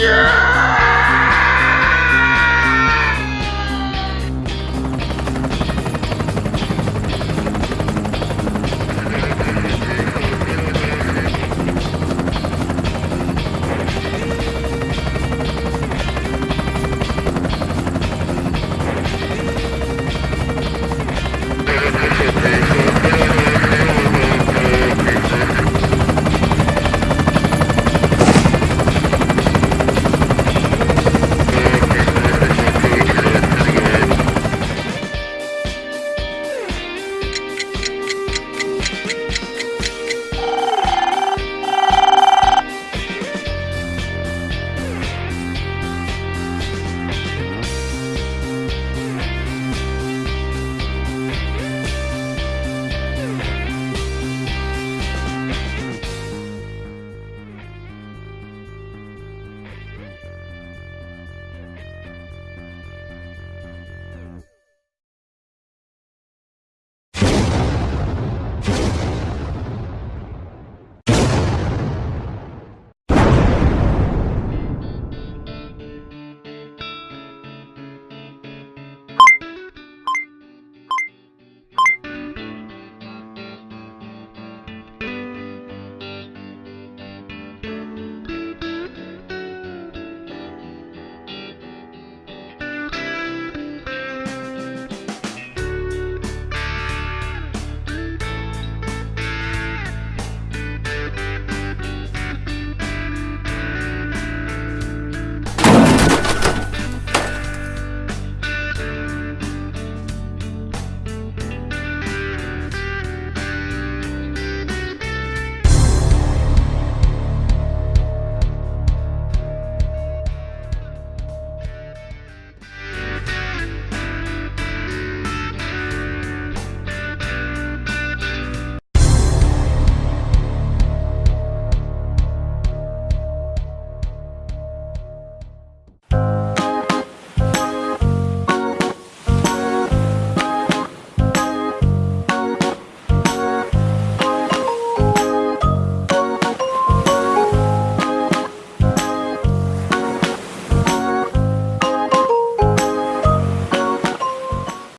Yeah!